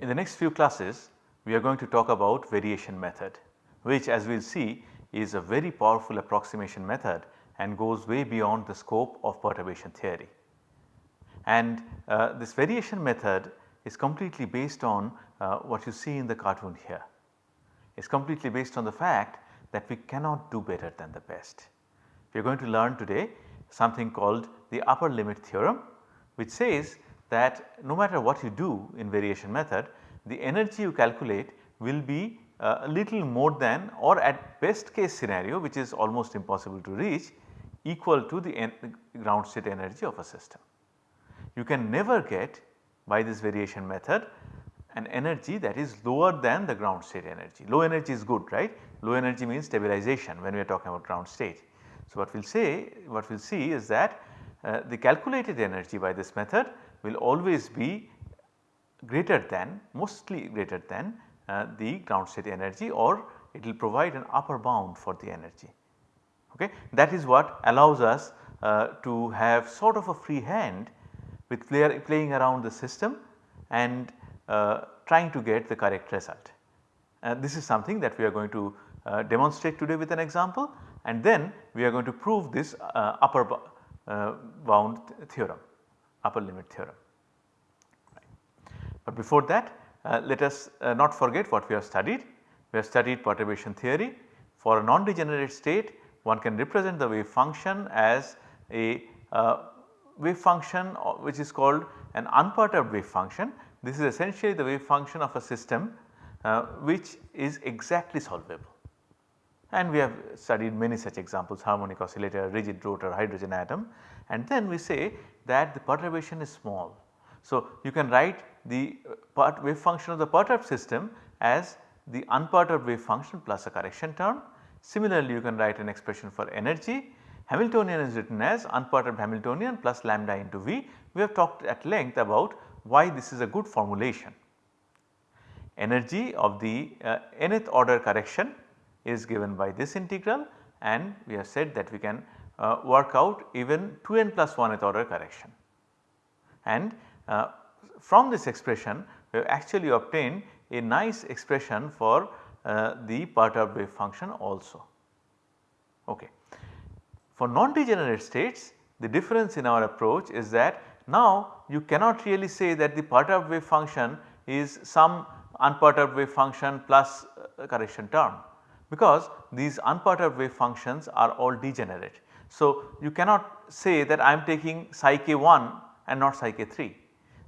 In the next few classes we are going to talk about variation method which as we will see is a very powerful approximation method and goes way beyond the scope of perturbation theory. And uh, this variation method is completely based on uh, what you see in the cartoon here. It is completely based on the fact that we cannot do better than the best. We are going to learn today something called the upper limit theorem which says that no matter what you do in variation method the energy you calculate will be uh, a little more than or at best case scenario which is almost impossible to reach equal to the ground state energy of a system. You can never get by this variation method an energy that is lower than the ground state energy. Low energy is good right, low energy means stabilization when we are talking about ground state. So, what we will say what we will see is that uh, the calculated energy by this method will always be greater than mostly greater than uh, the ground state energy or it will provide an upper bound for the energy. Okay. That is what allows us uh, to have sort of a free hand with play, playing around the system and uh, trying to get the correct result. this is something that we are going to uh, demonstrate today with an example and then we are going to prove this uh, upper uh, bound theorem, upper limit theorem. But before that uh, let us uh, not forget what we have studied. We have studied perturbation theory. For a non-degenerate state one can represent the wave function as a uh, wave function uh, which is called an unperturbed wave function. This is essentially the wave function of a system uh, which is exactly solvable. And we have studied many such examples harmonic oscillator, rigid rotor, hydrogen atom and then we say that the perturbation is small. So, you can write the uh, part wave function of the perturbed system as the unperturbed wave function plus a correction term. Similarly, you can write an expression for energy. Hamiltonian is written as unperturbed Hamiltonian plus lambda into V. We have talked at length about why this is a good formulation. Energy of the uh, nth order correction is given by this integral and we have said that we can uh, work out even 2n plus 1th order correction. And uh, from this expression we have actually obtained a nice expression for uh, the perturbed wave function also. Okay. For non-degenerate states the difference in our approach is that now you cannot really say that the perturbed wave function is some unperturbed wave function plus correction term because these unperturbed wave functions are all degenerate. So, you cannot say that I am taking psi k 1 and not psi k 3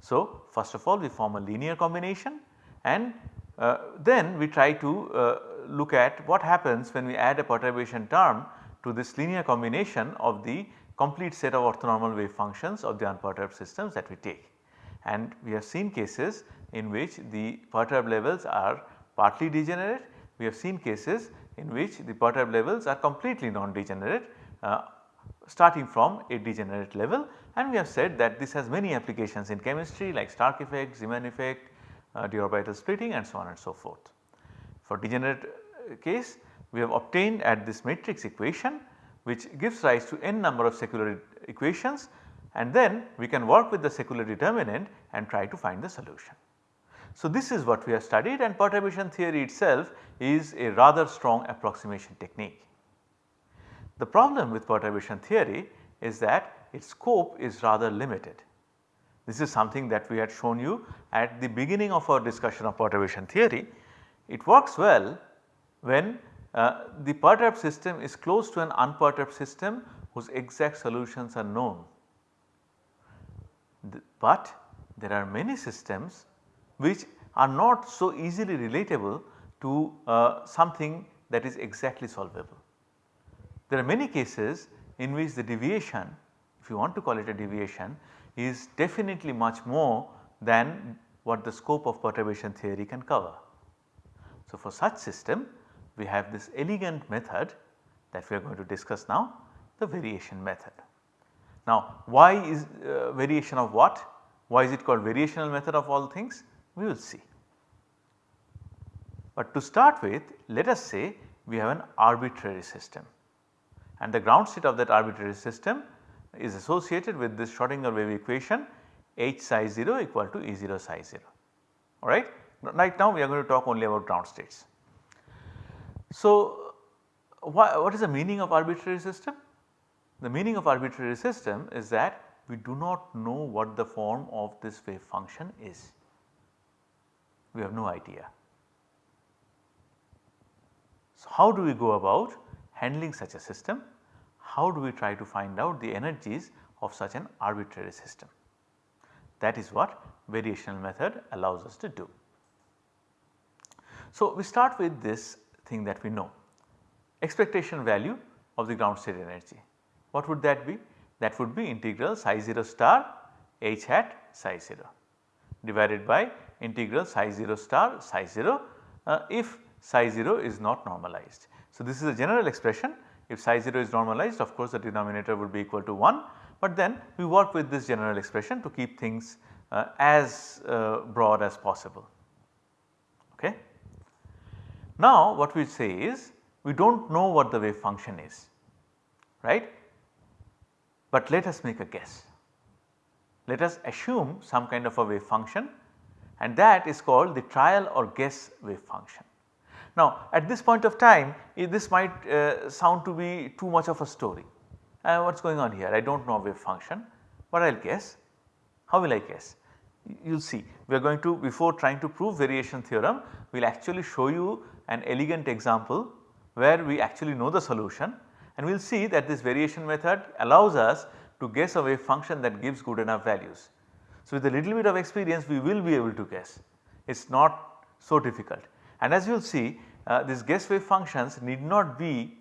so, first of all we form a linear combination and uh, then we try to uh, look at what happens when we add a perturbation term to this linear combination of the complete set of orthonormal wave functions of the unperturbed systems that we take. And we have seen cases in which the perturbed levels are partly degenerate, we have seen cases in which the perturbed levels are completely non-degenerate uh, starting from a degenerate level and we have said that this has many applications in chemistry like Stark effect, Zeeman effect, uh, d orbital splitting and so on and so forth. For degenerate uh, case we have obtained at this matrix equation which gives rise to n number of secular equations and then we can work with the secular determinant and try to find the solution. So, this is what we have studied and perturbation theory itself is a rather strong approximation technique. The problem with perturbation theory is that its scope is rather limited. This is something that we had shown you at the beginning of our discussion of perturbation theory. It works well when uh, the perturbed system is close to an unperturbed system whose exact solutions are known. but there are many systems which are not so easily relatable to uh, something that is exactly solvable. There are many cases in which the deviation if you want to call it a deviation is definitely much more than what the scope of perturbation theory can cover. So, for such system we have this elegant method that we are going to discuss now the variation method. Now why is uh, variation of what? Why is it called variational method of all things? We will see. But to start with let us say we have an arbitrary system and the ground state of that arbitrary system is associated with this Schrodinger wave equation H psi 0 equal to E 0 psi 0. alright. Right now we are going to talk only about ground states. So, what is the meaning of arbitrary system? The meaning of arbitrary system is that we do not know what the form of this wave function is. We have no idea. So, how do we go about handling such a system? How do we try to find out the energies of such an arbitrary system? That is what variational method allows us to do. So, we start with this thing that we know expectation value of the ground state energy. What would that be? That would be integral psi 0 star h hat psi 0 divided by integral psi 0 star psi 0 uh, if psi 0 is not normalized. So, this is a general expression if psi 0 is normalized of course the denominator would be equal to 1, but then we work with this general expression to keep things uh, as uh, broad as possible. Okay. Now what we say is we do not know what the wave function is right but let us make a guess. Let us assume some kind of a wave function and that is called the trial or guess wave function. Now at this point of time this might uh, sound to be too much of a story. Uh, what is going on here? I do not know wave function but I will guess. How will I guess? You will see we are going to before trying to prove variation theorem we will actually show you an elegant example where we actually know the solution and we will see that this variation method allows us to guess a wave function that gives good enough values. So, with a little bit of experience we will be able to guess it is not so difficult and as you will see uh, these guess wave functions need not be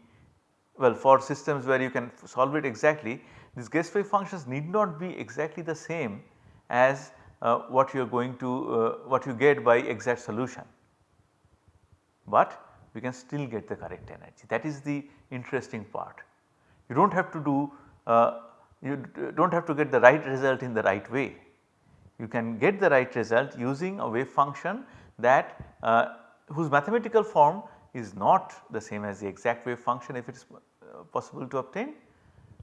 well for systems where you can solve it exactly these guess wave functions need not be exactly the same as uh, what you are going to uh, what you get by exact solution. But we can still get the correct energy that is the interesting part. You do not have to do uh, you do not have to get the right result in the right way. You can get the right result using a wave function that uh, whose mathematical form is not the same as the exact wave function if it is uh, possible to obtain.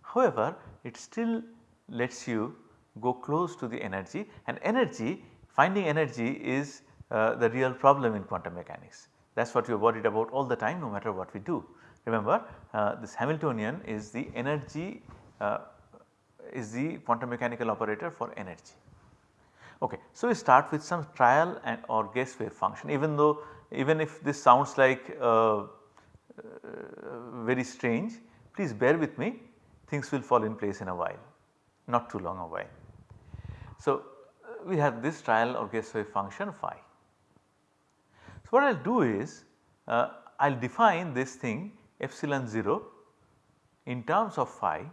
However, it still lets you go close to the energy and energy finding energy is uh, the real problem in quantum mechanics. That is what we are worried about all the time no matter what we do. Remember uh, this Hamiltonian is the energy uh, is the quantum mechanical operator for energy. Okay. So, we start with some trial and or guess wave function even though even if this sounds like uh, uh very strange please bear with me things will fall in place in a while not too long a while. So, we have this trial or guess wave function phi. So, what I will do is uh, I will define this thing epsilon 0 in terms of phi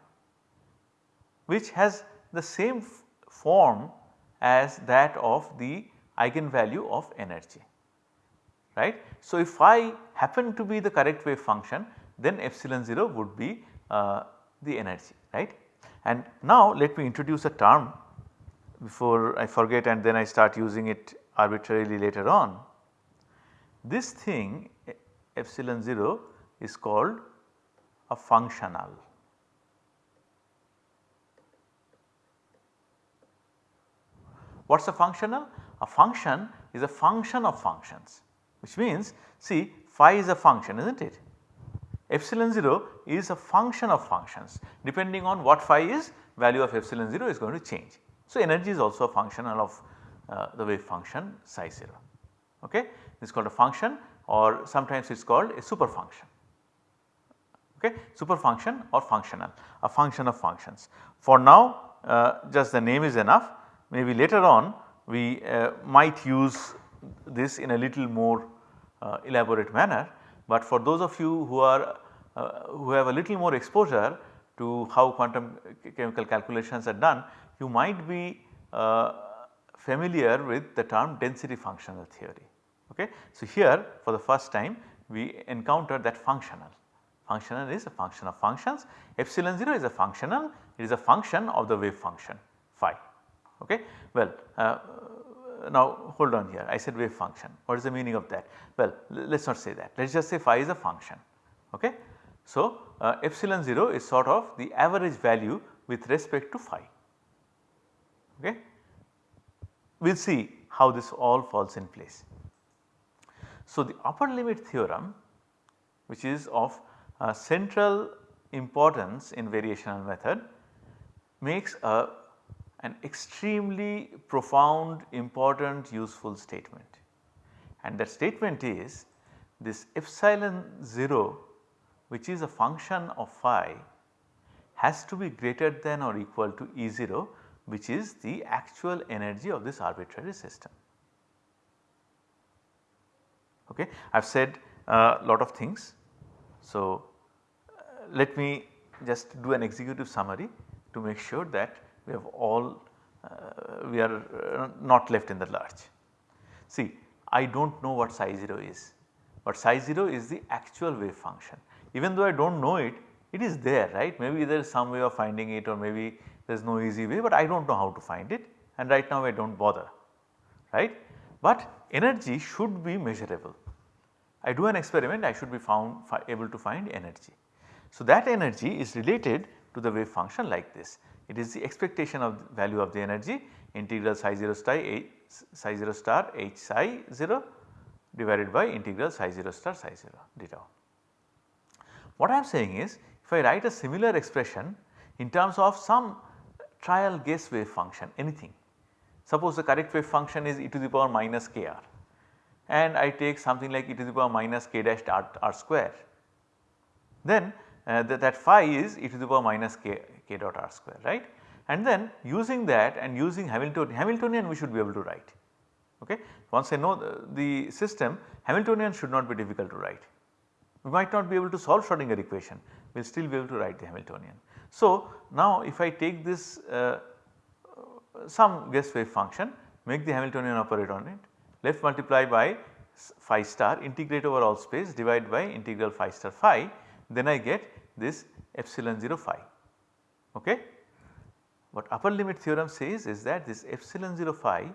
which has the same form as that of the eigenvalue of energy right. So, if phi happen to be the correct wave function then epsilon 0 would be uh, the energy right. And now let me introduce a term before I forget and then I start using it arbitrarily later on. This thing epsilon 0 is called a functional. What is a functional? A function is a function of functions which means see phi is a function is not it. Epsilon 0 is a function of functions depending on what phi is value of epsilon 0 is going to change. So, energy is also a functional of uh, the wave function psi 0 okay. This is called a function or sometimes it is called a super function okay super function or functional a function of functions. For now uh, just the name is enough maybe later on we uh, might use this in a little more uh, elaborate manner, but for those of you who are uh, who have a little more exposure to how quantum chemical calculations are done you might be uh, familiar with the term density functional theory. Okay. So, here for the first time we encounter that functional Functional is a function of functions, epsilon 0 is a functional, it is a function of the wave function phi. Okay. Well, uh, now hold on here I said wave function what is the meaning of that? Well let us not say that let us just say phi is a function. Okay. So, uh, epsilon 0 is sort of the average value with respect to phi. Okay. We will see how this all falls in place. So, the upper limit theorem which is of uh, central importance in variational method makes a an extremely profound important useful statement and that statement is this epsilon 0 which is a function of phi has to be greater than or equal to E 0 which is the actual energy of this arbitrary system. Okay. I have said a lot of things. So, uh, let me just do an executive summary to make sure that we have all uh, we are uh, not left in the lurch. See I do not know what psi 0 is, but psi 0 is the actual wave function. Even though I do not know it, it is there right maybe there is some way of finding it or maybe there is no easy way but I do not know how to find it and right now I do not bother right. But energy should be measurable. I do an experiment I should be found able to find energy. So that energy is related to the wave function like this. It is the expectation of value of the energy integral psi 0 star h psi 0 star h psi 0 divided by integral psi 0 star psi 0 d tau. What I am saying is if I write a similar expression in terms of some trial guess wave function anything. Suppose the correct wave function is e to the power minus k r and I take something like e to the power minus k dash r, r square then uh, that, that phi is e to the power minus k, k dot r square right and then using that and using Hamiltonian, Hamiltonian we should be able to write okay. Once I know the, the system Hamiltonian should not be difficult to write. We might not be able to solve Schrodinger equation, we will still be able to write the Hamiltonian. So, now if I take this uh, some guess wave function make the Hamiltonian operate on it left multiply by phi star integrate over all space divide by integral phi star phi then I get this epsilon 0 phi. Okay. What upper limit theorem says is that this epsilon 0 phi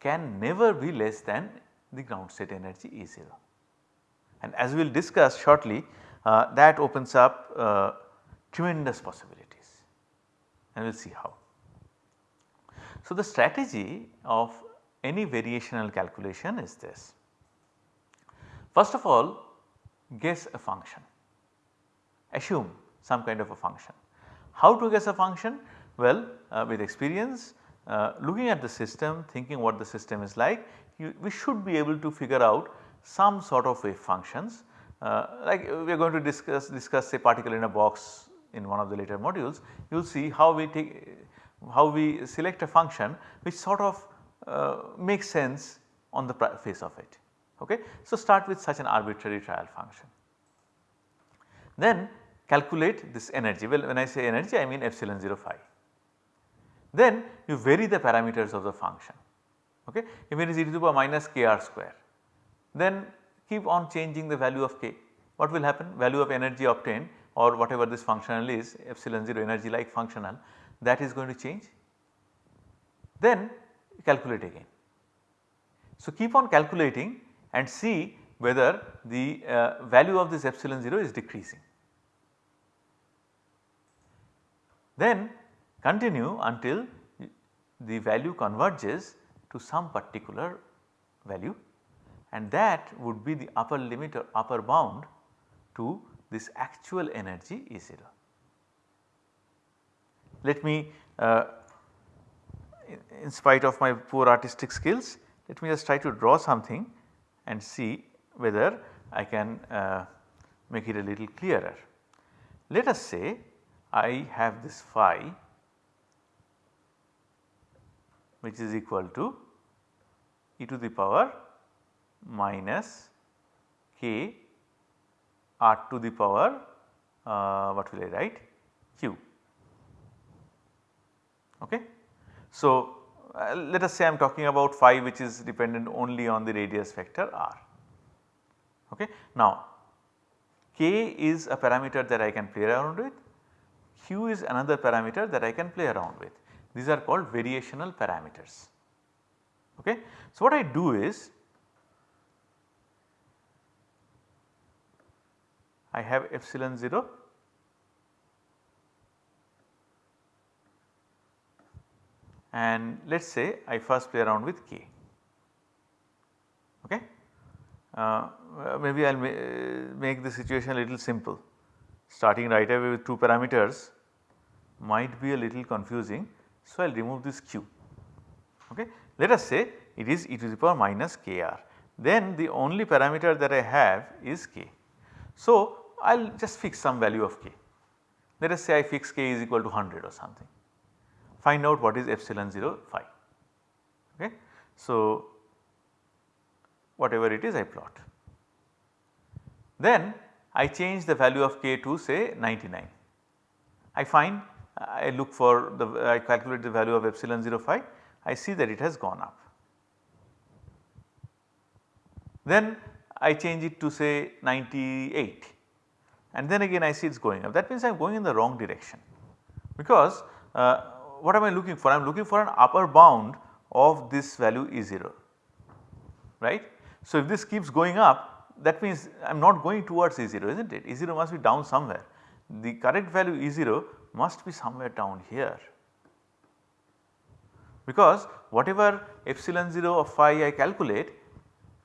can never be less than the ground state energy E 0 and as we will discuss shortly uh, that opens up uh, tremendous possibilities and we will see how. So, the strategy of any variational calculation is this. First of all guess a function, assume some kind of a function. How to guess a function? Well uh, with experience uh, looking at the system thinking what the system is like you, we should be able to figure out some sort of wave functions uh, like we are going to discuss discuss say particle in a box in one of the later modules you will see how we take how we select a function which sort of uh, makes sense on the face of it. Okay. So, start with such an arbitrary trial function. Then calculate this energy well when I say energy I mean epsilon 0 phi. Then you vary the parameters of the function okay. if it is e to the power minus k r square then keep on changing the value of k. What will happen? Value of energy obtained or whatever this functional is epsilon 0 energy like functional that is going to change. Then calculate again. So, keep on calculating and see whether the uh, value of this epsilon 0 is decreasing. Then continue until the value converges to some particular value and that would be the upper limit or upper bound to this actual energy E 0. Let me uh, in, in spite of my poor artistic skills let me just try to draw something and see whether I can uh, make it a little clearer. Let us say I have this phi which is equal to e to the power minus k r to the power uh, what will I write q. Okay. So, uh, let us say I am talking about phi which is dependent only on the radius vector r. Okay. Now, k is a parameter that I can play around with, q is another parameter that I can play around with. These are called variational parameters. Okay. So, what I do is I have epsilon 0 and let us say I first play around with k. Okay. Uh, maybe I will ma make the situation a little simple starting right away with 2 parameters might be a little confusing. So, I will remove this q. Okay. Let us say it is e to the power minus kr then the only parameter that I have is k. So, I will just fix some value of k. Let us say I fix k is equal to 100 or something. Find out what is epsilon 0 phi. Okay. So, whatever it is I plot. Then I change the value of k to say 99. I find I look for the I calculate the value of epsilon 0 phi I see that it has gone up. Then I change it to say 98 and then again I see it is going up that means I am going in the wrong direction because uh, what am I looking for? I am looking for an upper bound of this value E0 right. So, if this keeps going up that means I am not going towards E0 is not it E0 must be down somewhere the correct value E0 must be somewhere down here because whatever epsilon 0 of phi I calculate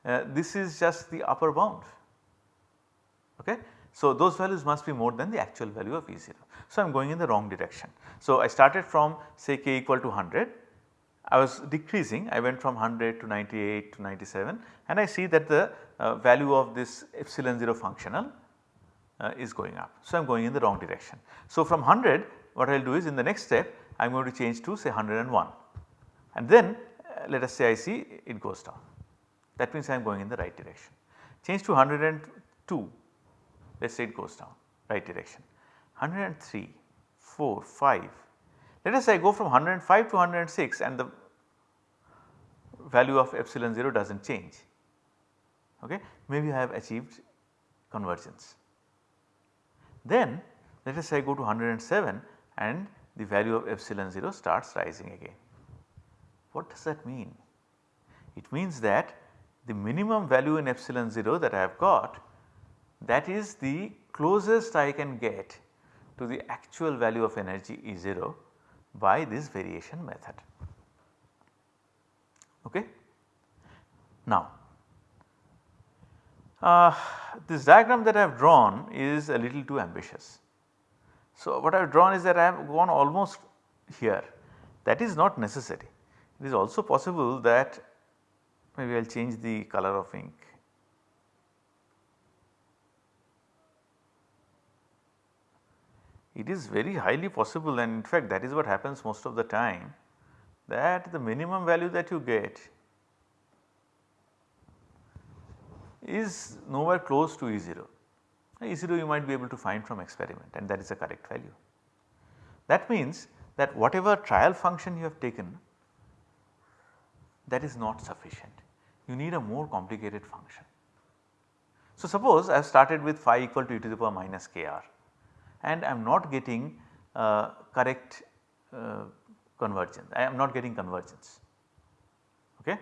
uh, this is just the upper bound. Okay. So, those values must be more than the actual value of E0. So, I am going in the wrong direction. So, I started from say k equal to 100, I was decreasing I went from 100 to 98 to 97 and I see that the uh, value of this epsilon 0 functional uh, is going up. So, I am going in the wrong direction. So, from 100 what I will do is in the next step I am going to change to say 101 and then uh, let us say I see it goes down that means I am going in the right direction. Change to 102 let us say it goes down right direction 103, 4, 5 let us say I go from 105 to 106 and the value of epsilon 0 does not change okay maybe I have achieved convergence. Then let us say I go to 107 and the value of epsilon 0 starts rising again. What does that mean? It means that the minimum value in epsilon 0 that I have got that is the closest I can get to the actual value of energy E0 by this variation method. Okay. Now, uh, this diagram that I have drawn is a little too ambitious. So, what I have drawn is that I have gone almost here that is not necessary. It is also possible that maybe I will change the color of ink. It is very highly possible and in fact that is what happens most of the time that the minimum value that you get is nowhere close to E0. E0 you might be able to find from experiment and that is the correct value. That means that whatever trial function you have taken that is not sufficient you need a more complicated function. So, suppose I have started with phi equal to e to the power minus kr and I am not getting uh, correct uh, convergence, I am not getting convergence okay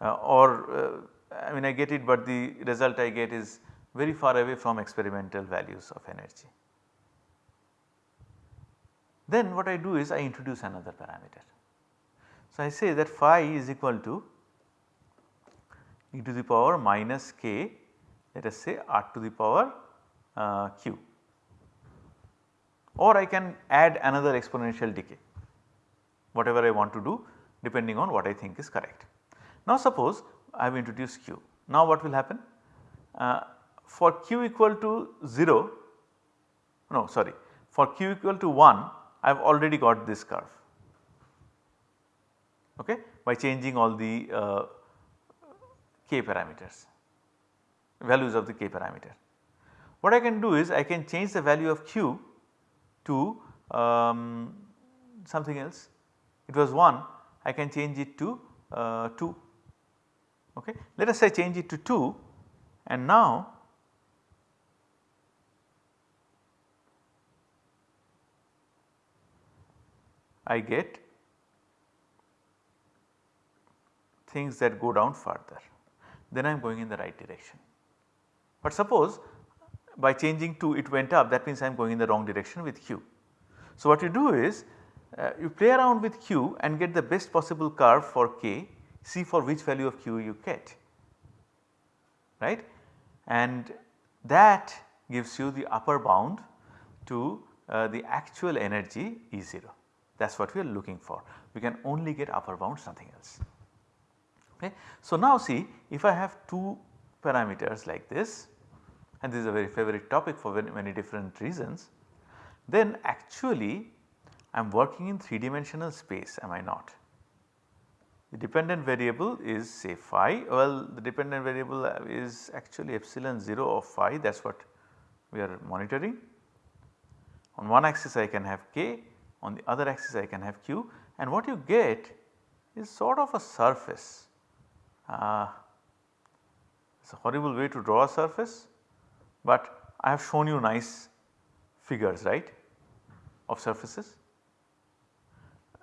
uh, or uh, I mean I get it but the result I get is very far away from experimental values of energy. Then what I do is I introduce another parameter. So, I say that phi is equal to e to the power minus k let us say r to the power uh, q or I can add another exponential decay whatever I want to do depending on what I think is correct. Now suppose I have introduced q. Now what will happen? Uh, for q equal to 0 no sorry for q equal to 1 I have already got this curve. Okay? By changing all the uh, k parameters values of the k parameter. What I can do is I can change the value of q to um, something else. It was 1 I can change it to uh, 2 okay. Let us say change it to 2 and now I get things that go down further then I am going in the right direction. But suppose by changing 2 it went up that means I am going in the wrong direction with q. So what you do is uh, you play around with q and get the best possible curve for k, see for which value of q you get right and that gives you the upper bound to uh, the actual energy E0 that is what we are looking for. We can only get upper bound something else. Okay. So, now see if I have two parameters like this and this is a very favorite topic for very many different reasons then actually I am working in 3 dimensional space am I not. The dependent variable is say phi well the dependent variable is actually epsilon 0 of phi that is what we are monitoring. On one axis I can have k on the other axis I can have q and what you get is sort of a surface. Uh, it is a horrible way to draw a surface but I have shown you nice figures right of surfaces.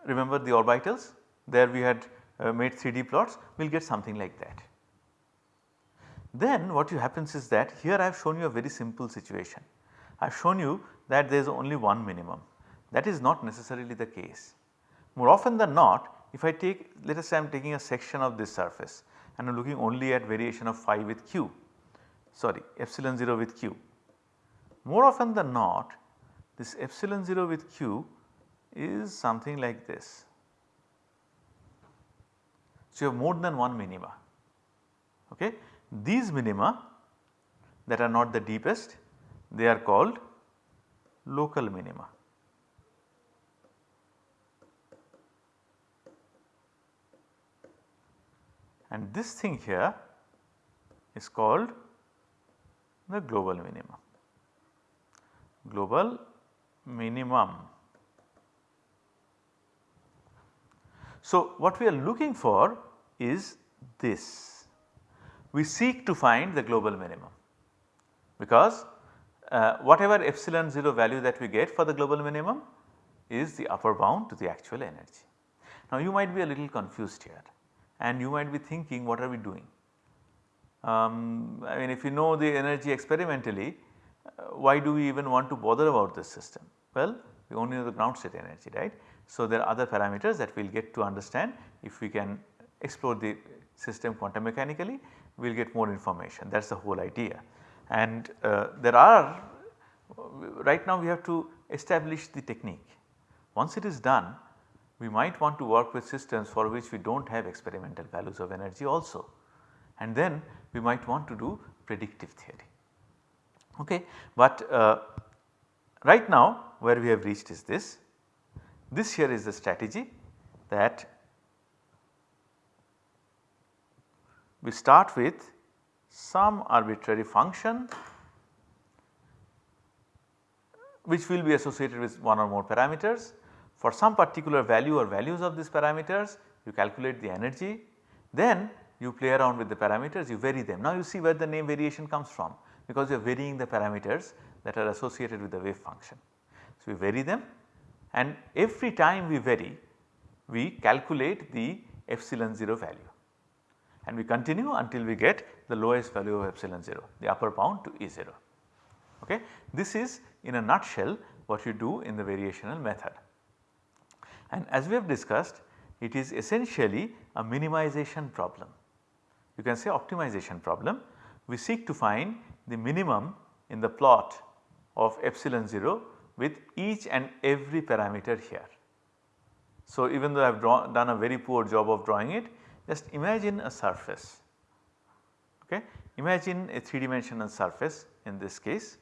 Remember the orbitals there we had uh, made 3D plots we will get something like that. Then what you happens is that here I have shown you a very simple situation. I have shown you that there is only one minimum that is not necessarily the case. More often than not if I take let us say I am taking a section of this surface and I am looking only at variation of phi with q sorry epsilon 0 with q. More often than not this epsilon 0 with q is something like this. So, you have more than one minima. Okay. These minima that are not the deepest they are called local minima. And this thing here is called the global minimum. Global minimum. So, what we are looking for is this. We seek to find the global minimum because uh, whatever epsilon 0 value that we get for the global minimum is the upper bound to the actual energy. Now you might be a little confused here and you might be thinking what are we doing? Um, I mean if you know the energy experimentally uh, why do we even want to bother about this system? Well we only know the ground state energy right. So there are other parameters that we will get to understand if we can explore the system quantum mechanically we will get more information that is the whole idea. And uh, there are right now we have to establish the technique. Once it is done we might want to work with systems for which we do not have experimental values of energy also and then we might want to do predictive theory. Okay. But uh, right now where we have reached is this, this here is the strategy that we start with some arbitrary function which will be associated with one or more parameters. For some particular value or values of these parameters you calculate the energy then you play around with the parameters you vary them. Now you see where the name variation comes from because you are varying the parameters that are associated with the wave function. So we vary them and every time we vary we calculate the epsilon 0 value and we continue until we get the lowest value of epsilon 0 the upper bound to E0. Okay. This is in a nutshell what you do in the variational method. And as we have discussed it is essentially a minimization problem. You can say optimization problem. We seek to find the minimum in the plot of epsilon 0 with each and every parameter here. So, even though I have done a very poor job of drawing it just imagine a surface okay. Imagine a 3 dimensional surface in this case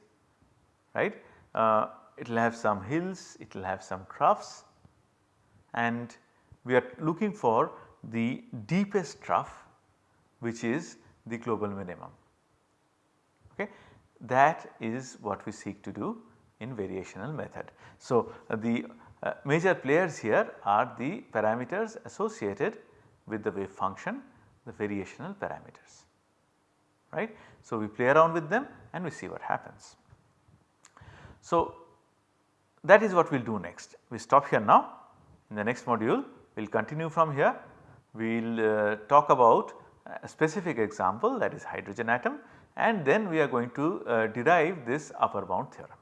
right. Uh, it will have some hills, it will have some troughs and we are looking for the deepest trough which is the global minimum. Okay. That is what we seek to do in variational method. So, uh, the uh, major players here are the parameters associated with the wave function the variational parameters right. So, we play around with them and we see what happens. So, that is what we will do next. We stop here now in the next module we will continue from here. We will uh, talk about a specific example that is hydrogen atom and then we are going to uh, derive this upper bound theorem.